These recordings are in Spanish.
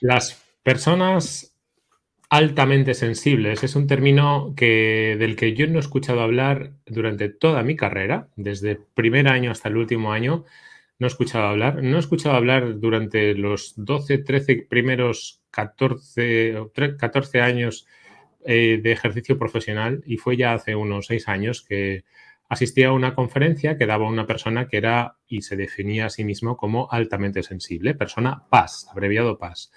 Las personas altamente sensibles es un término que, del que yo no he escuchado hablar durante toda mi carrera, desde el primer año hasta el último año, no he escuchado hablar. No he escuchado hablar durante los 12, 13 primeros 14, 14 años eh, de ejercicio profesional y fue ya hace unos seis años que asistí a una conferencia que daba una persona que era y se definía a sí mismo como altamente sensible, persona PAS, abreviado PAS.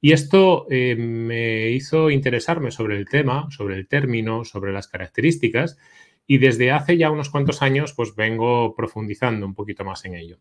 Y esto eh, me hizo interesarme sobre el tema, sobre el término, sobre las características y desde hace ya unos cuantos años pues vengo profundizando un poquito más en ello.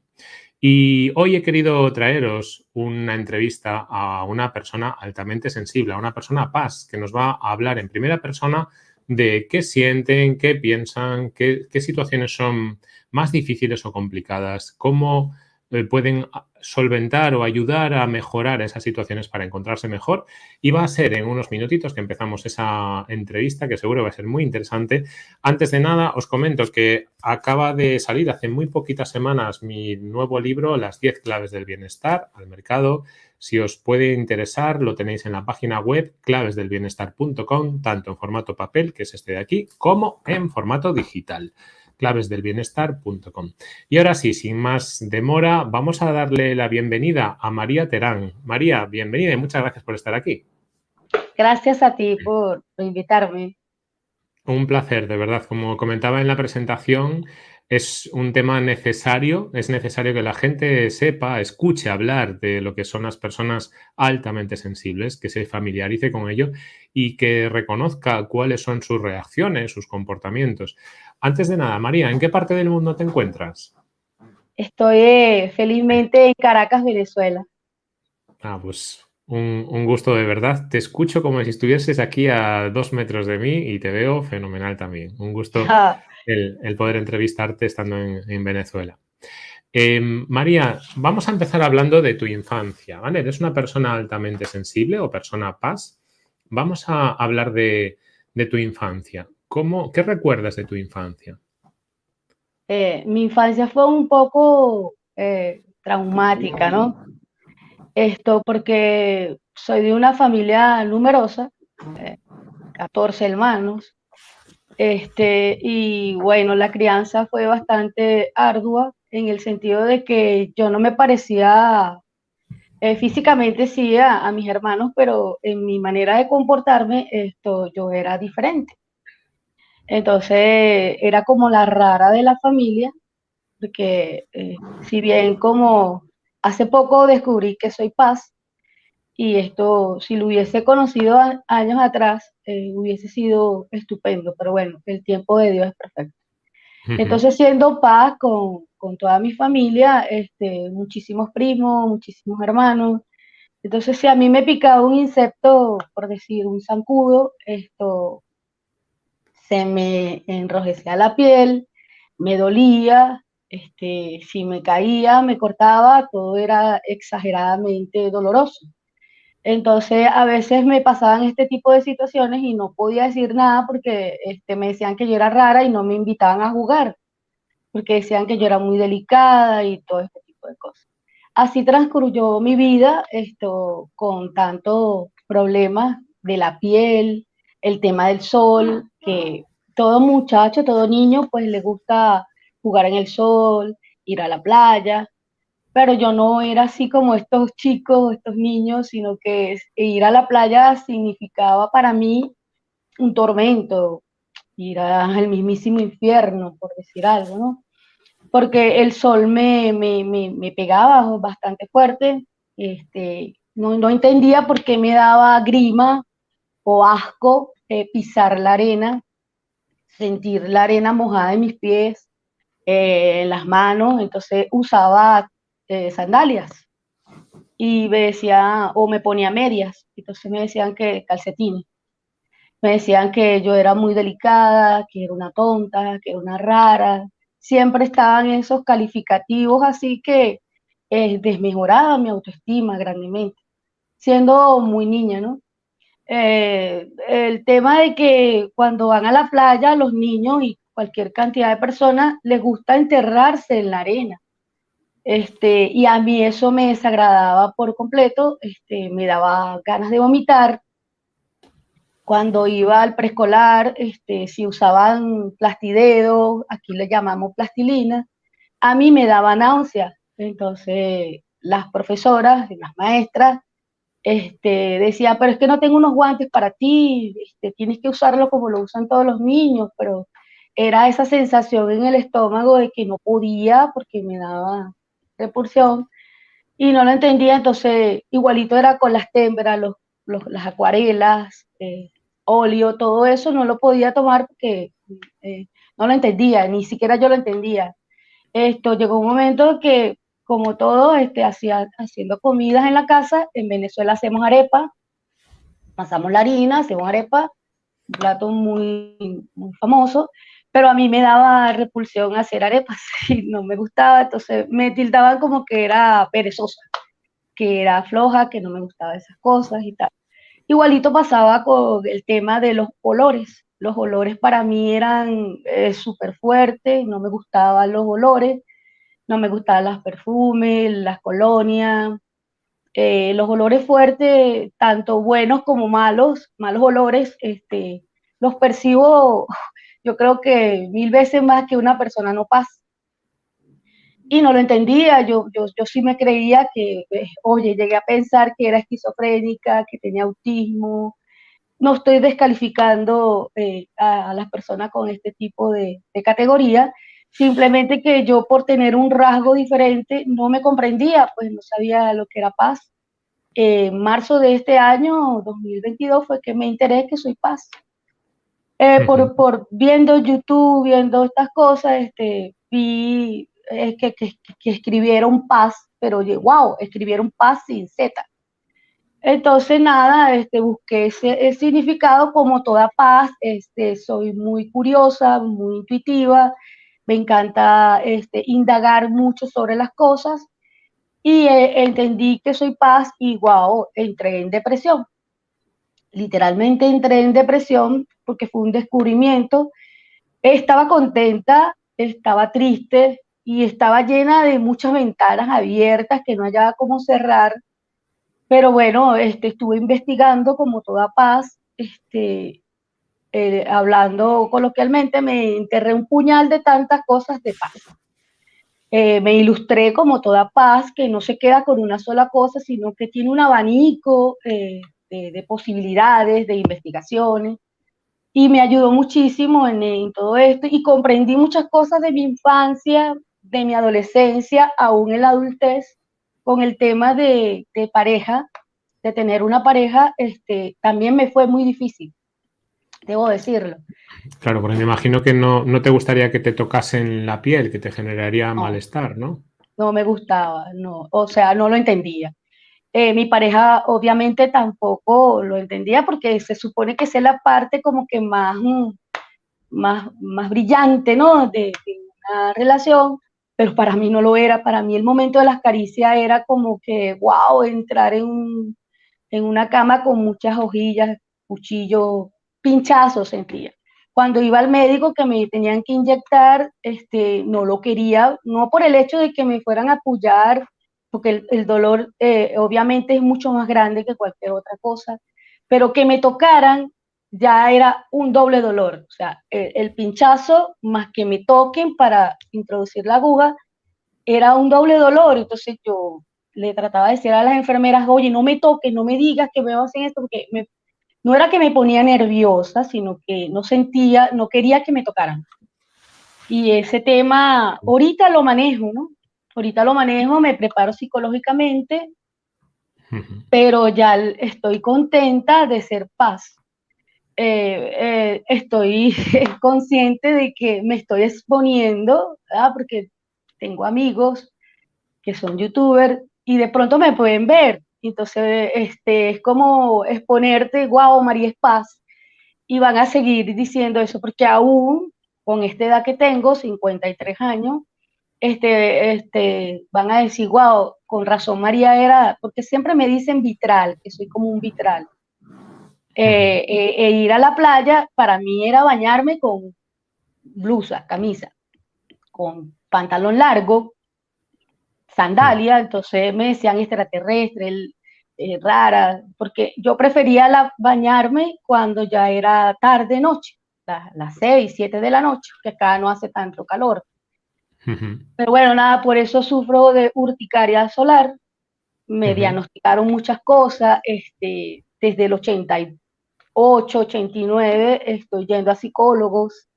Y hoy he querido traeros una entrevista a una persona altamente sensible, a una persona paz, que nos va a hablar en primera persona de qué sienten, qué piensan, qué, qué situaciones son más difíciles o complicadas, cómo eh, pueden solventar o ayudar a mejorar esas situaciones para encontrarse mejor. Y va a ser en unos minutitos que empezamos esa entrevista, que seguro va a ser muy interesante. Antes de nada, os comento que acaba de salir hace muy poquitas semanas mi nuevo libro, Las 10 claves del bienestar, al mercado. Si os puede interesar, lo tenéis en la página web clavesdelbienestar.com, tanto en formato papel, que es este de aquí, como en formato digital clavesdelbienestar.com. Y ahora sí, sin más demora, vamos a darle la bienvenida a María Terán. María, bienvenida y muchas gracias por estar aquí. Gracias a ti por invitarme. Un placer, de verdad. Como comentaba en la presentación, es un tema necesario, es necesario que la gente sepa, escuche hablar de lo que son las personas altamente sensibles, que se familiarice con ello y que reconozca cuáles son sus reacciones, sus comportamientos. Antes de nada, María, ¿en qué parte del mundo te encuentras? Estoy eh, felizmente en Caracas, Venezuela. Ah, pues un, gusto de verdad. Te escucho como si estuvieses aquí a dos metros de mí y te veo fenomenal también. Un gusto ah. El, poder entrevistarte estando en, Venezuela. Em, María, vamos a empezar hablando de tu infancia, ¿vale? ¿Eres una persona altamente sensible o persona paz? Vamos a hablar de, tu infancia. ¿Cómo, ¿Qué recuerdas de tu infancia? Eh, mi infancia fue un poco eh, traumática, ¿no? Esto porque soy de una familia numerosa, 14 eh, hermanos, este, y bueno, la crianza fue bastante ardua en el sentido de que yo no me parecía físicamente sí a, a, mis hermanos, pero en mi manera de comportarme, esto yo era diferente. Entonces era como la rara de la familia, porque eh, si bien como hace poco descubrí que soy paz, y esto si lo hubiese conocido años atrás, eh, hubiese sido estupendo, pero bueno, el tiempo de Dios es perfecto. Entonces siendo paz con, con, toda mi familia, este, muchísimos primos, muchísimos hermanos, entonces si a mí me picaba un insecto, por decir un zancudo, esto se me enrojecía la piel, me dolía, este, si me caía, me cortaba, todo era exageradamente doloroso. Entonces, a veces me pasaban este tipo de situaciones y no podía decir nada porque este, me decían que yo era rara y no me invitaban a jugar, porque decían que yo era muy delicada y todo este tipo de cosas. Así transcurrió mi vida esto, con tantos problemas de la piel, el tema del sol, que todo muchacho, todo niño, pues le gusta jugar en el sol, ir a la playa, pero yo no era así como estos chicos, estos niños, sino que ir a la playa significaba para mí un tormento, ir al mismísimo infierno, por decir algo, ¿no? Porque el sol me, me, me, pegaba bastante fuerte, este, no, no entendía por qué me daba grima o asco eh, pisar la arena, sentir la arena mojada en mis pies, eh, en las manos, entonces usaba eh, sandalias. Y me decía, o me ponía medias, entonces me decían que calcetines, me decían que yo era muy delicada, que era una tonta, que era una rara, siempre estaban esos calificativos así que desmejoraba mi autoestima grandemente, siendo muy niña, ¿no? Eh, el tema de que cuando van a la playa los niños y cualquier cantidad de personas les gusta enterrarse en la arena. Este, y a mí eso me desagradaba por completo, este, me daba ganas de vomitar. Cuando iba al preescolar, este, si usaban plastidedo, aquí le llamamos plastilina, a mí me daba náusea. Entonces, las profesoras, las maestras, este, decía, pero es que no tengo unos guantes para ti, este, tienes que usarlo como lo usan todos los niños, pero era esa sensación en el estómago de que no podía porque me daba repulsión y no lo entendía, entonces igualito era con las témperas, los, las acuarelas, eh, óleo, todo eso no lo podía tomar porque eh, no lo entendía, ni siquiera yo lo entendía. Esto llegó un momento que como todo, este, hacía, haciendo comidas en la casa. En Venezuela hacemos arepa, pasamos la harina, hacemos arepa, un plato muy, muy famoso, pero a mí me daba repulsión hacer arepas y no me gustaba, entonces me tildaban como que era perezosa, que era floja, que no me gustaba esas cosas y tal. Igualito pasaba con el tema de los olores. Los olores para mí eran eh, súper fuertes, no me gustaban los olores no me gustaban los perfumes, las colonias, eh, los olores fuertes, tanto buenos como malos, malos olores, este, los percibo yo creo que mil veces más que una persona no pasa. Y no lo entendía, yo, yo, yo sí me creía que, eh, oye, llegué a pensar que era esquizofrénica, que tenía autismo. No estoy descalificando eh, a, las personas con este tipo de, de categoría, Simplemente que yo por tener un rasgo diferente no me comprendía, pues no sabía lo que era paz. En marzo de este año, 2022, fue que me enteré que soy paz. Eh, por, por, viendo YouTube, viendo estas cosas, este, vi eh, que, que, que, escribieron paz, pero wow, escribieron paz sin Z. Entonces, nada, este, busqué ese, significado como toda paz, este, soy muy curiosa, muy intuitiva, me encanta este, indagar mucho sobre las cosas y eh, entendí que soy paz y wow, entré en depresión. Literalmente entré en depresión porque fue un descubrimiento. Estaba contenta, estaba triste y estaba llena de muchas ventanas abiertas que no hallaba cómo cerrar. Pero bueno, este, estuve investigando como toda paz, este, eh, hablando coloquialmente, me enterré un puñal de tantas cosas de paz. Eh, me ilustré como toda paz, que no se queda con una sola cosa, sino que tiene un abanico eh, de, posibilidades, de investigaciones, y me ayudó muchísimo en, todo esto, y comprendí muchas cosas de mi infancia, de mi adolescencia, aún en la adultez, con el tema de, de pareja, de tener una pareja, este, también me fue muy difícil debo decirlo. Claro, porque me imagino que no, no te gustaría que te tocasen la piel, que te generaría malestar, ¿no? No me gustaba, no, o sea, no lo entendía. Eh, mi pareja obviamente tampoco lo entendía porque se supone que es la parte como que más, mm, más, más brillante, ¿no? De, de, una relación, pero para mí no lo era. Para mí el momento de las caricias era como que, wow, entrar en, en una cama con muchas hojillas, cuchillos, pinchazos sentía. Cuando iba al médico que me tenían que inyectar, este, no lo quería, no por el hecho de que me fueran a apoyar, porque el, dolor eh, obviamente es mucho más grande que cualquier otra cosa, pero que me tocaran ya era un doble dolor, o sea, el, pinchazo más que me toquen para introducir la aguja, era un doble dolor, entonces yo le trataba de decir a las enfermeras, oye, no me toques, no me digas que me hacen esto, porque no era que me ponía nerviosa, sino que no sentía, no quería que me tocaran. Y ese tema, ahorita lo manejo, ¿no? Ahorita lo manejo, me preparo psicológicamente, pero ya estoy contenta de ser paz. Eh, eh, estoy consciente de que me estoy exponiendo, porque tengo amigos que son youtubers y de pronto me pueden ver. Entonces, este, es como exponerte, wow, María es paz, y van a seguir diciendo eso, porque aún con esta edad que tengo, 53 años, este, este, van a decir, wow, con razón María era, porque siempre me dicen vitral, que soy como un vitral. Eh, eh, e ir a la playa para mí era bañarme con blusa, camisa, con pantalón largo, sandalia, entonces me decían extraterrestre, eh, rara, porque yo prefería la, bañarme cuando ya era tarde, noche, las 6, 7 de la noche, que acá no hace tanto calor. Pero bueno, nada, por eso sufro de urticaria solar. Me diagnosticaron muchas cosas, este, desde el 88, 89 estoy yendo a psicólogos,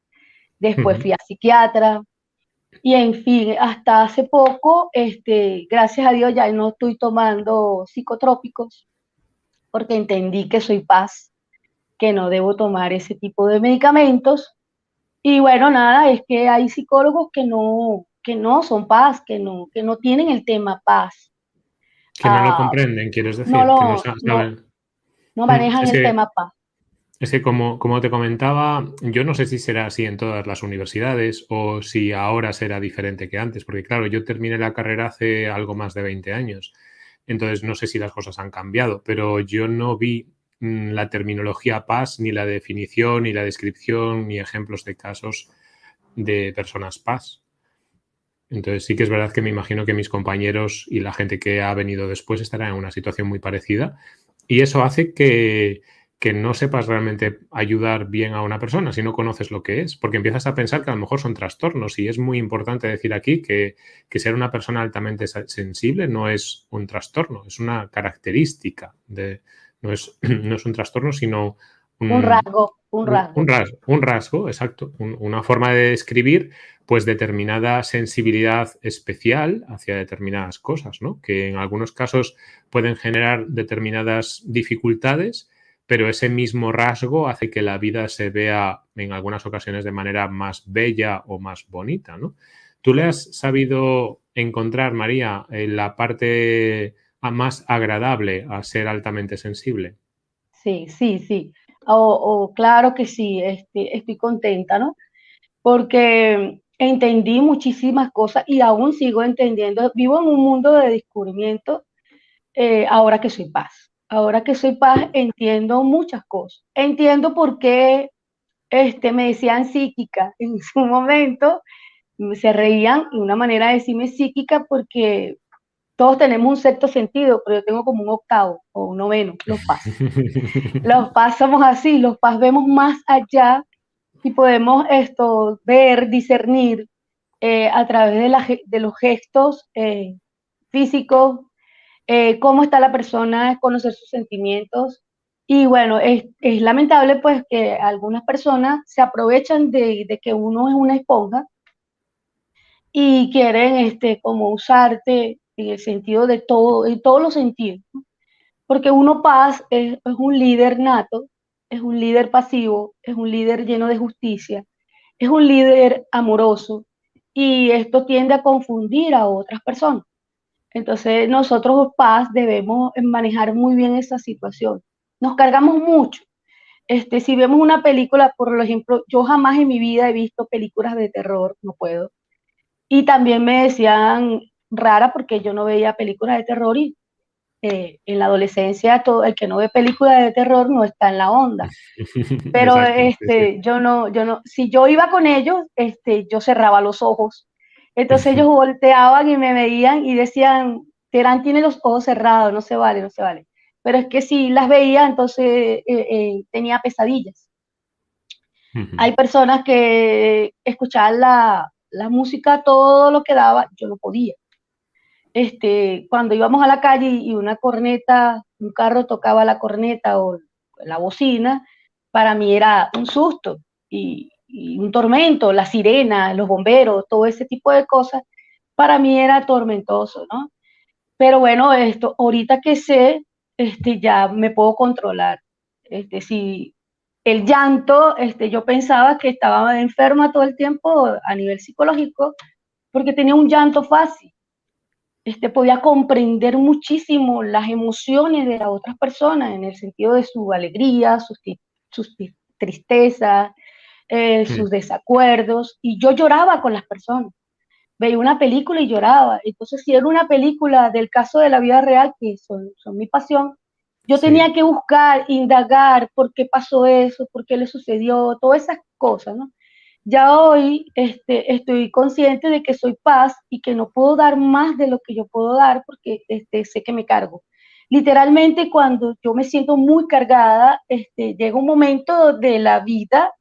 después fui a psiquiatra, y en fin, hasta hace poco, este, gracias a Dios ya no estoy tomando psicotrópicos, porque entendí que soy paz, que no debo tomar ese tipo de medicamentos. Y bueno, nada, es que hay psicólogos que no, que no son paz, que no, que no tienen el tema paz. Que no lo ah, comprenden, quieres decir. No, que no, no manejan el tema paz. Es que como, como te comentaba, yo no sé si será así en todas las universidades o si ahora será diferente que antes, porque claro, yo terminé la carrera hace algo más de 20 años, entonces no sé si las cosas han cambiado, pero yo no vi la terminología PAS, ni la definición, ni la descripción, ni ejemplos de casos de personas PAS. Entonces sí que es verdad que me imagino que mis compañeros y la gente que ha venido después estarán en una situación muy parecida y eso hace que que no sepas realmente ayudar bien a una persona si no conoces lo que es, porque empiezas a pensar que a lo mejor son trastornos y es muy importante decir aquí que, ser una persona altamente sensible no es un trastorno, es una característica, de, no, es, no es un trastorno, sino un, rasgo. Un rasgo. Un, rasgo, un rasgo, exacto. una forma de describir pues determinada sensibilidad especial hacia determinadas cosas, ¿no? Que en algunos casos pueden generar determinadas dificultades, pero ese mismo rasgo hace que la vida se vea en algunas ocasiones de manera más bella o más bonita, ¿no? ¿Tú le has sabido encontrar, María, en la parte más agradable a ser altamente sensible? Sí, sí, sí. O, claro que sí, este, estoy contenta, ¿no? Porque entendí muchísimas cosas y aún sigo entendiendo. Vivo en un mundo de descubrimiento eh, ahora que soy paz ahora que soy paz, entiendo muchas cosas. Entiendo por qué este, me decían psíquica en su momento, se reían de una manera de decirme psíquica porque todos tenemos un sexto sentido, pero yo tengo como un octavo o un noveno, los paz. los somos así, los paz vemos más allá y podemos esto ver, discernir eh, a través de, de los gestos eh, físicos, eh, cómo está la persona, conocer sus sentimientos. Y bueno, es, lamentable pues que algunas personas se aprovechan de, que uno es una esponja y quieren este, como usarte en el sentido de todo, en todos los sentidos. Porque uno paz es, es un líder nato, es un líder pasivo, es un líder lleno de justicia, es un líder amoroso y esto tiende a confundir a otras personas. Entonces nosotros paz debemos manejar muy bien esa situación. Nos cargamos mucho. Este, si vemos una película, por ejemplo, yo jamás en mi vida he visto películas de terror, no puedo. Y también me decían rara porque yo no veía películas de terror y eh, en la adolescencia todo el que no ve películas de terror no está en la onda. Pero este, yo no, yo no, si yo iba con ellos, este, yo cerraba los ojos entonces ellos volteaban y me veían y decían, Terán tiene los ojos cerrados, no se vale, no se vale. Pero es que si las veía, entonces eh, eh, tenía pesadillas. Hay personas que escuchaban la, la, música, todo lo que daba, yo no podía. Este, cuando íbamos a la calle y una corneta, un carro tocaba la corneta o la bocina, para mí era un susto. Y, un tormento, la sirena, los bomberos, todo ese tipo de cosas, para mí era tormentoso, ¿no? Pero bueno, esto, ahorita que sé, este, ya me puedo controlar. Este, si el llanto, este, yo pensaba que estaba enferma todo el tiempo a nivel psicológico, porque tenía un llanto fácil. Este, podía comprender muchísimo las emociones de las otras personas en el sentido de su alegría, sus, sus tristezas, eh, sus desacuerdos, y yo lloraba con las personas. Veía una película y lloraba. Entonces, si era una película del caso de la vida real, que son, son mi pasión, yo tenía que buscar, indagar por qué pasó eso, por qué le sucedió, todas esas cosas, ¿no? Ya hoy este, estoy consciente de que soy paz y que no puedo dar más de lo que yo puedo dar porque este, sé que me cargo. Literalmente cuando yo me siento muy cargada, este, llega un momento de la vida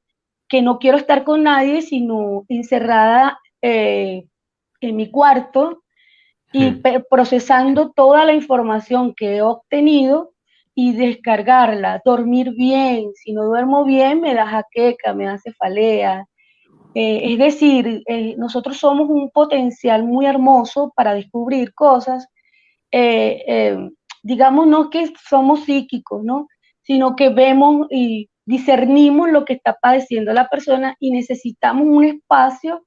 que no quiero estar con nadie, sino encerrada eh, en mi cuarto y procesando toda la información que he obtenido y descargarla, dormir bien. Si no duermo bien, me da jaqueca, me da cefalea. Eh, es decir, eh, nosotros somos un potencial muy hermoso para descubrir cosas. Eh, digamos, no que somos psíquicos, ¿no? Sino que vemos y discernimos lo que está padeciendo la persona y necesitamos un espacio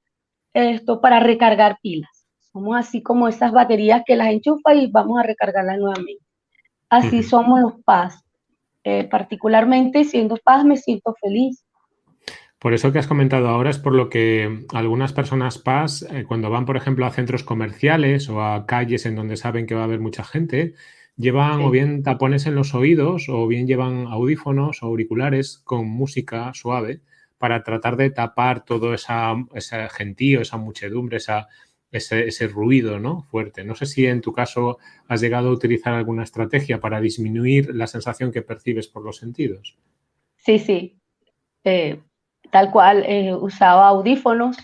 esto para recargar pilas. Somos así como esas baterías que las enchufa y vamos a recargarlas nuevamente. Así somos los paz. Particularmente siendo paz me siento feliz. Por eso que has comentado ahora es por lo que algunas personas paz, eh, cuando van, por ejemplo, a centros comerciales o a calles en donde saben que va a haber mucha gente, llevan o bien tapones en los oídos o bien llevan audífonos o auriculares con música suave para tratar de tapar todo esa, ese gentío, esa muchedumbre, esa, ese, ruido ¿no? fuerte. No sé si en tu caso has llegado a utilizar alguna estrategia para disminuir la sensación que percibes por los sentidos. Sí, sí. Eh, tal cual, eh, usaba audífonos.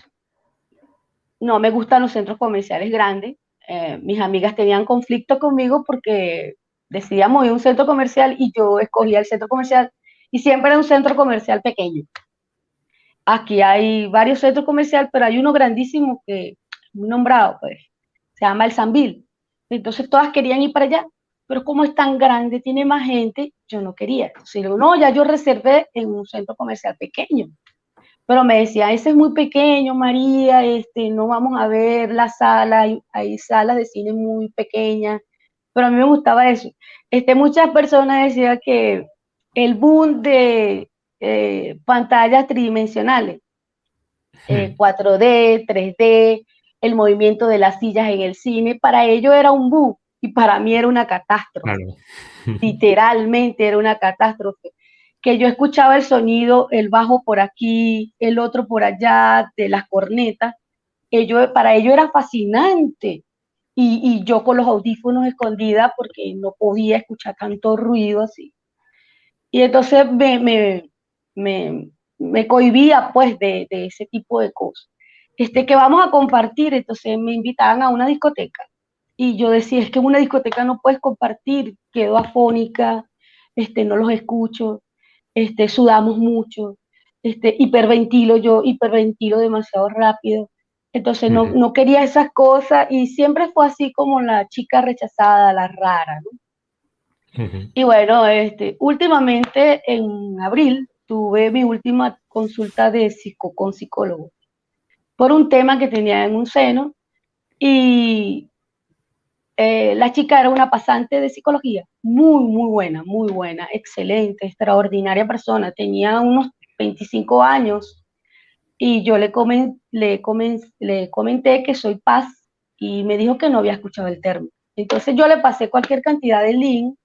No me gustan los centros comerciales grandes. Eh, mis amigas tenían conflicto conmigo porque decidíamos ir a un centro comercial y yo escogía el centro comercial y siempre era un centro comercial pequeño. Aquí hay varios centros comerciales, pero hay uno grandísimo que muy nombrado, pues, se llama el Sambil. Entonces todas querían ir para allá, pero como es tan grande, tiene más gente, yo no quería. Entonces no, ya yo reservé en un centro comercial pequeño. Pero me decía, ese es muy pequeño, María, este, no vamos a ver la sala, hay, salas de cine muy pequeñas, pero a mí me gustaba eso. Este, muchas personas decían que el boom de eh, pantallas tridimensionales, 4D, 3D, hmm el movimiento de las sillas en el cine, para ello era un boom y para mí era una catástrofe. Literalmente era una catástrofe. Que yo escuchaba el sonido, el bajo por aquí, el otro por allá, de las cornetas, ello, para ello era fascinante. Y, yo con los audífonos escondida porque no podía escuchar tanto ruido así. Y entonces me, me, me, me cohibía pues de, de ese tipo de cosas este, que vamos a compartir. Entonces me invitaban a una discoteca y yo decía, es que en una discoteca no puedes compartir, quedo afónica, este, no los escucho, este, sudamos mucho, este, hiperventilo, yo hiperventilo demasiado rápido. Entonces no, no, quería esas cosas y siempre fue así como la chica rechazada, la rara, ¿no? Y bueno, este, últimamente en abril tuve mi última consulta de psico, con psicólogo por un tema que tenía en un seno y eh, la chica era una pasante de psicología, muy, muy buena, muy buena, excelente, extraordinaria persona, tenía unos 25 años y yo le, le, le comenté que soy paz y me dijo que no había escuchado el término. Entonces yo le pasé cualquier cantidad de link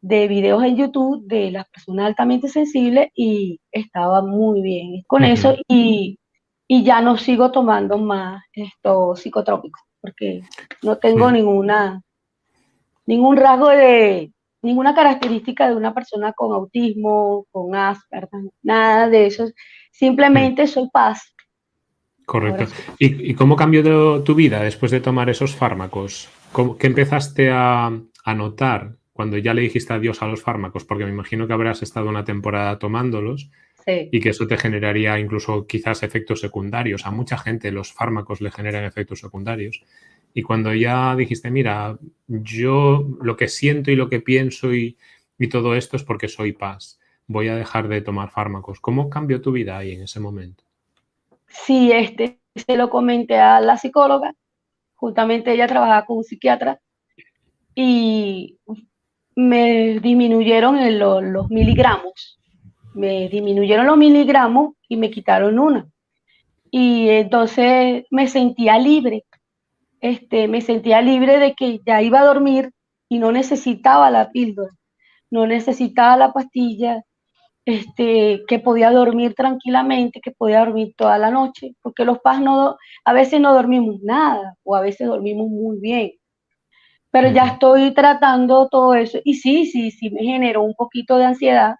de videos en YouTube de las personas altamente sensibles y estaba muy bien con eso y y ya no sigo tomando más estos psicotrópicos, porque no tengo ninguna, ningún rasgo de, ninguna característica de una persona con autismo, con Asperger, nada de eso. Simplemente soy paz. Correcto. ¿Y, cómo cambió tu vida después de tomar esos fármacos? ¿Qué empezaste a, a notar cuando ya le dijiste adiós a los fármacos? Porque me imagino que habrás estado una temporada tomándolos y que eso te generaría incluso quizás efectos secundarios. A mucha gente los fármacos le generan efectos secundarios. Y cuando ya dijiste, mira, yo lo que siento y lo que pienso y, todo esto es porque soy paz, voy a dejar de tomar fármacos. ¿Cómo cambió tu vida ahí en ese momento? Sí, este, se lo comenté a la psicóloga, justamente ella trabajaba con un psiquiatra y me disminuyeron los miligramos me disminuyeron los miligramos y me quitaron una. Y entonces me sentía libre, este, me sentía libre de que ya iba a dormir y no necesitaba la píldora, no necesitaba la pastilla este, que podía dormir tranquilamente, que podía dormir toda la noche, porque los PAS no, a veces no dormimos nada o a veces dormimos muy bien. Pero ya estoy tratando todo eso y sí, sí, sí me generó un poquito de ansiedad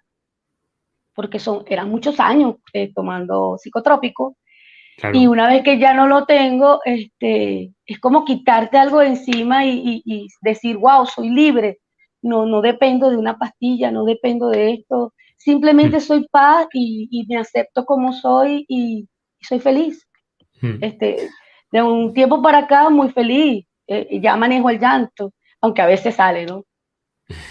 porque son, eran muchos años eh, tomando psicotrópico y una vez que ya no lo tengo, este, es como quitarte algo de encima y, y, decir, wow, soy libre, no, no dependo de una pastilla, no dependo de esto, simplemente mm. soy paz y, me acepto como soy y, soy feliz. Mm. Este, de un tiempo para acá, muy feliz, eh, ya manejo el llanto, aunque a veces sale, ¿no?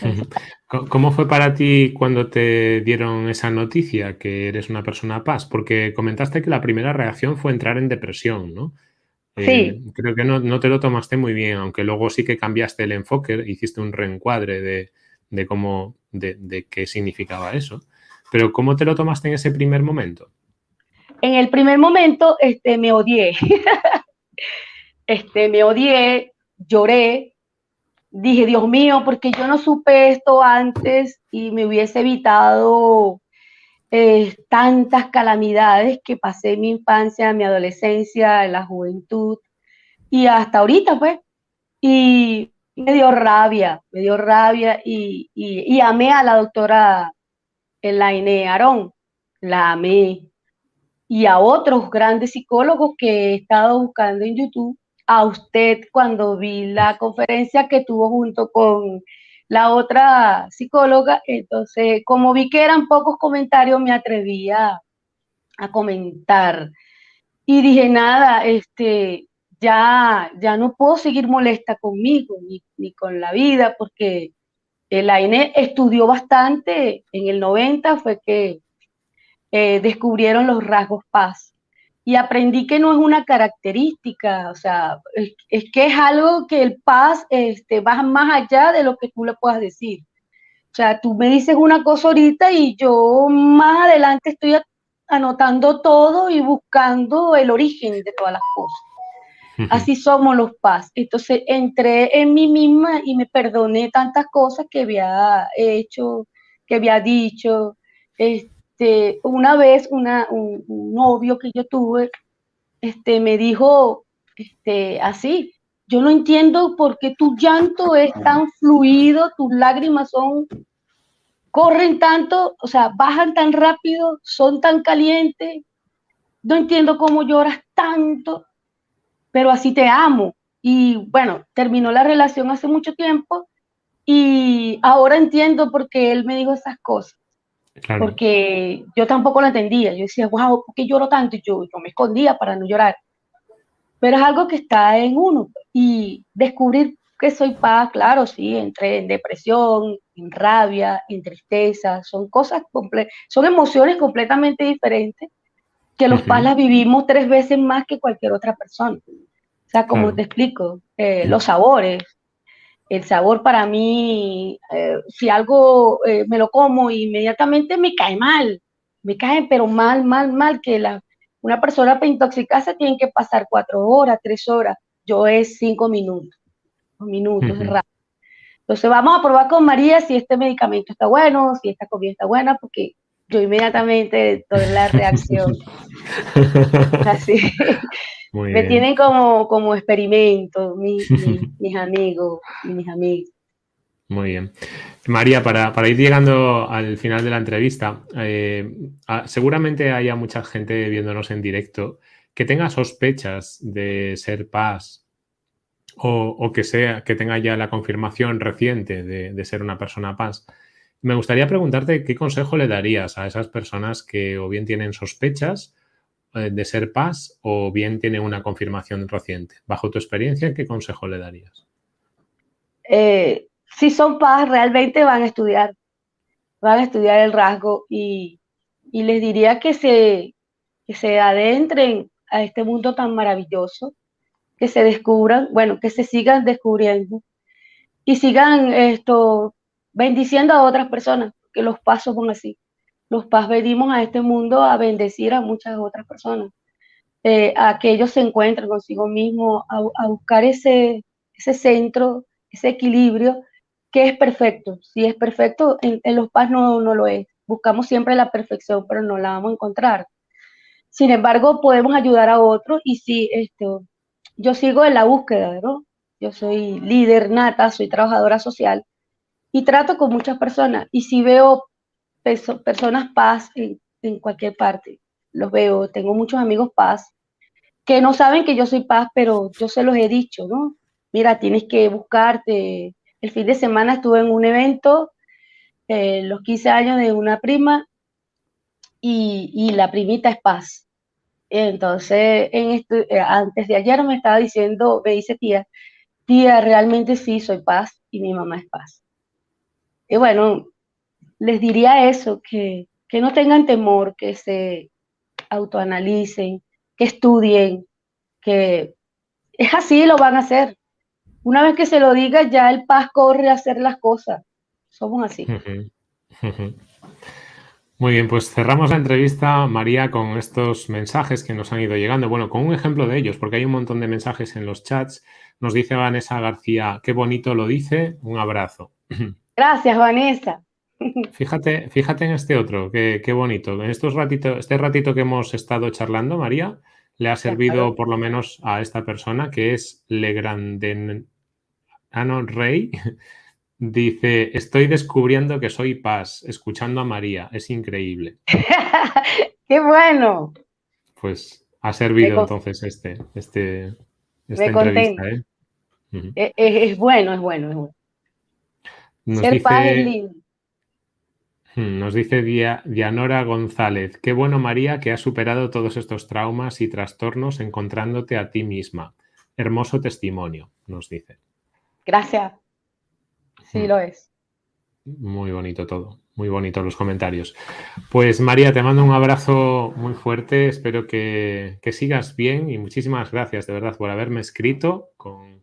¿Cómo fue para ti cuando te dieron esa noticia que eres una persona paz? Porque comentaste que la primera reacción fue entrar en depresión, ¿no? Sí. Eh, creo que no, te lo tomaste muy bien, aunque luego sí que cambiaste el enfoque, hiciste un reencuadre de, cómo, de, qué significaba eso. Pero ¿cómo te lo tomaste en ese primer momento? En el primer momento este, me odié. este, me odié, lloré, dije, Dios mío, porque yo no supe esto antes y me hubiese evitado eh, tantas calamidades que pasé en mi infancia, en mi adolescencia, en la juventud y hasta ahorita, pues. Y me dio rabia, me dio rabia y, y, amé a la doctora Elaine Arón, la amé. Y a otros grandes psicólogos que he estado buscando en YouTube a usted cuando vi la conferencia que tuvo junto con la otra psicóloga. Entonces, como vi que eran pocos comentarios, me atreví a, comentar. Y dije, nada, este, ya, ya no puedo seguir molesta conmigo ni, con la vida, porque el AINE estudió bastante, en el 90 fue que eh, descubrieron los rasgos paz y aprendí que no es una característica, o sea, es, que es algo que el paz este, va más allá de lo que tú le puedas decir. O sea, tú me dices una cosa ahorita y yo más adelante estoy anotando todo y buscando el origen de todas las cosas. Así somos los paz. Entonces entré en mí misma y me perdoné tantas cosas que había hecho, que había dicho. Este, este, una vez una, un, novio que yo tuve este, me dijo este, así, yo no entiendo por qué tu llanto es tan fluido, tus lágrimas son, corren tanto, o sea, bajan tan rápido, son tan calientes, no entiendo cómo lloras tanto, pero así te amo. Y bueno, terminó la relación hace mucho tiempo y ahora entiendo por qué él me dijo esas cosas. Porque yo tampoco lo entendía. Yo decía, wow, ¿por qué lloro tanto? Y yo, yo me escondía para no llorar. Pero es algo que está en uno. Y descubrir que soy paz, claro, sí, entré en depresión, en rabia, en tristeza, son cosas, son emociones completamente diferentes que los paz las vivimos tres veces más que cualquier otra persona. O sea, como te explico, eh, los sabores, el sabor para mí, eh, si algo eh, me lo como, inmediatamente me cae mal, me cae pero mal, mal, mal, que la, una persona para intoxicarse tiene que pasar cuatro horas, tres horas, yo es cinco minutos, dos minutos, rápido. Entonces vamos a probar con María si este medicamento está bueno, si esta comida está buena, porque yo inmediatamente doy la reacción. Así. me tienen como, como experimento mis, mis, amigos y mis amigos. Muy bien. María, para, ir llegando al final de la entrevista, eh, seguramente haya mucha gente viéndonos en directo que tenga sospechas de ser paz o, que, sea, que tenga ya la confirmación reciente de, de, ser una persona paz. Me gustaría preguntarte qué consejo le darías a esas personas que o bien tienen sospechas eh, de ser paz o bien tiene una confirmación reciente. Bajo tu experiencia, ¿qué consejo le darías? Eh, si son paz, realmente van a estudiar, van a estudiar el rasgo y, les diría que se, que se adentren a este mundo tan maravilloso, que se descubran, bueno, que se sigan descubriendo y sigan esto bendiciendo a otras personas, que los pasos son así los paz venimos a este mundo a bendecir a muchas otras personas, eh, a que ellos se encuentren consigo mismos, a, buscar ese, ese centro, ese equilibrio que es perfecto. Si es perfecto, en, los paz no, no lo es. buscamos siempre la perfección, pero no la vamos a encontrar. Sin embargo, podemos ayudar a otros y si esto, yo sigo en la búsqueda, ¿no? Yo soy líder nata, soy trabajadora social y trato con muchas personas. Y si veo personas paz en, cualquier parte, los veo, tengo muchos amigos paz que no saben que yo soy paz, pero yo se los he dicho, ¿no? Mira, tienes que buscarte. El fin de semana estuve en un evento, eh, los 15 años de una prima, y, la primita es paz. Entonces, en eh, antes de ayer me estaba diciendo, me dice tía, tía, realmente sí soy paz y mi mamá es paz. Y bueno, les diría eso, que, que no tengan temor, que se autoanalicen, que estudien, que es así, lo van a hacer. Una vez que se lo diga, ya el paz corre a hacer las cosas. Somos así. Muy bien, pues cerramos la entrevista, María, con estos mensajes que nos han ido llegando. Bueno, con un ejemplo de ellos, porque hay un montón de mensajes en los chats. Nos dice Vanessa García, qué bonito lo dice, un abrazo. Gracias, Vanessa. Fíjate, fíjate en este otro, qué, bonito. En estos ratito, este ratito que hemos estado charlando, María, le ha servido por lo menos a esta persona que es Legranden Ano Rey, Dice, estoy descubriendo que soy paz, escuchando a María. Es increíble. ¡Qué bueno! Pues ha servido entonces este, este, esta entrevista. ¿eh? E, e, es, bueno, es bueno, es bueno. Nos Ser dice. Hmm, nos dice Dianora González, qué bueno María que has superado todos estos traumas y trastornos encontrándote a ti misma. Hermoso testimonio, nos dice. Gracias. Sí, lo es. Muy bonito todo, muy bonito los comentarios. Pues María, te mando un abrazo muy fuerte, espero que, sigas bien y muchísimas gracias de verdad por haberme escrito con,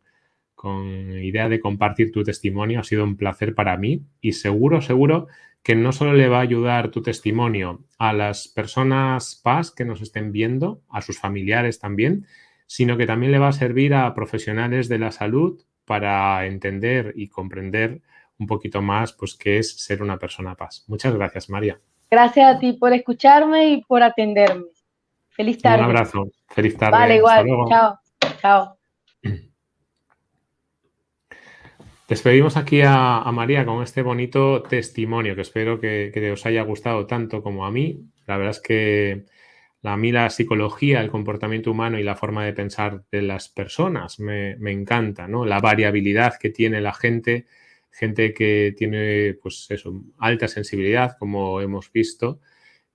con idea de compartir tu testimonio. Ha sido un placer para mí y seguro, seguro que no solo le va a ayudar tu testimonio a las personas PAS que nos estén viendo, a sus familiares también, sino que también le va a servir a profesionales de la salud para entender y comprender un poquito más pues qué es ser una persona paz. Muchas gracias, María. Gracias a ti por escucharme y por atenderme. Feliz tarde. Un abrazo. Feliz tarde. Vale, igual. Chao. Chao. Despedimos aquí a, María con este bonito testimonio que espero que, os haya gustado tanto como a mí. La verdad es que a mí la psicología, el comportamiento humano y la forma de pensar de las personas me, encanta, ¿no? La variabilidad que tiene la gente, gente que tiene, pues eso, alta sensibilidad, como hemos visto,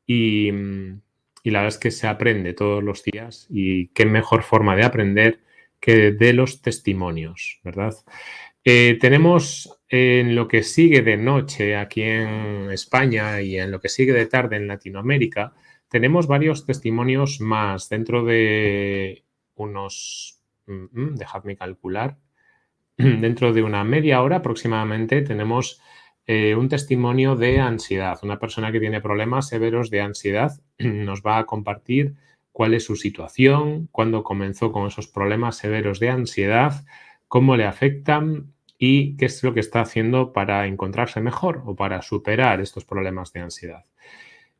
y, la verdad es que se aprende todos los días y qué mejor forma de aprender que de los testimonios, ¿verdad? Eh, tenemos en lo que sigue de noche aquí en España y en lo que sigue de tarde en Latinoamérica, tenemos varios testimonios más dentro de unos, mm, mm, dejadme calcular, dentro de una media hora aproximadamente tenemos eh, un testimonio de ansiedad. Una persona que tiene problemas severos de ansiedad nos va a compartir cuál es su situación, cuándo comenzó con esos problemas severos de ansiedad, cómo le afectan y qué es lo que está haciendo para encontrarse mejor o para superar estos problemas de ansiedad.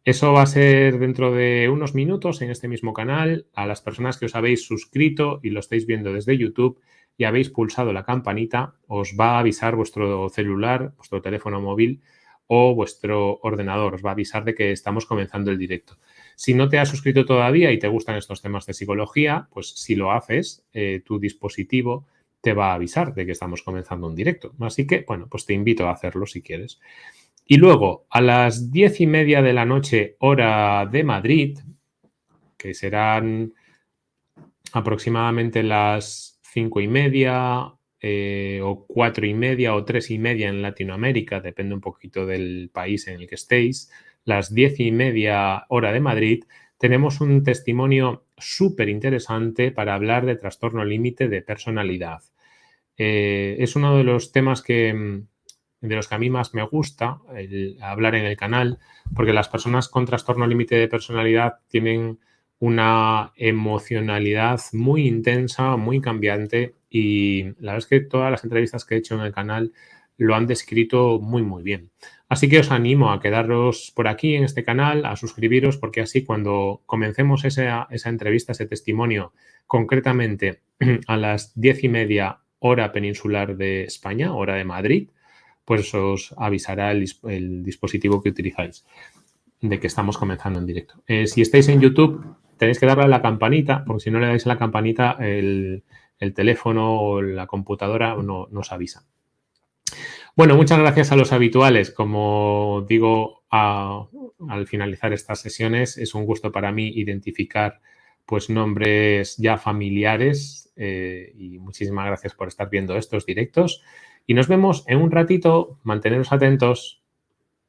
Eso va a ser dentro de unos minutos en este mismo canal. A las personas que os habéis suscrito y lo estáis viendo desde YouTube y habéis pulsado la campanita, os va a avisar vuestro celular, vuestro teléfono móvil o vuestro ordenador. Os va a avisar de que estamos comenzando el directo. Si no te has suscrito todavía y te gustan estos temas de psicología, pues si lo haces, eh, tu dispositivo te va a avisar de que estamos comenzando un directo. Así que, bueno, pues te invito a hacerlo si quieres. Y luego, a las diez y media de la noche, hora de Madrid, que serán aproximadamente las cinco y media eh, o cuatro y media o tres y media en Latinoamérica, depende un poquito del país en el que estéis, las diez y media hora de Madrid, tenemos un testimonio súper interesante para hablar de trastorno límite de personalidad. Eh, es uno de los temas que, de los que a mí más me gusta hablar en el canal, porque las personas con trastorno límite de personalidad tienen una emocionalidad muy intensa, muy cambiante y la verdad es que todas las entrevistas que he hecho en el canal lo han descrito muy, muy bien. Así que os animo a quedaros por aquí en este canal, a suscribiros, porque así cuando comencemos esa, entrevista, ese testimonio, concretamente a las diez y media hora peninsular de España, hora de Madrid, pues os avisará el, dispositivo que utilizáis de que estamos comenzando en directo. Eh, si estáis en YouTube, tenéis que darle a la campanita, porque si no le dais a la campanita, el, teléfono o la computadora no, nos avisa. Bueno, muchas gracias a los habituales. Como digo al finalizar estas sesiones, es un gusto para mí identificar pues nombres ya familiares eh, y muchísimas gracias por estar viendo estos directos. Y nos vemos en un ratito. Manteneros atentos.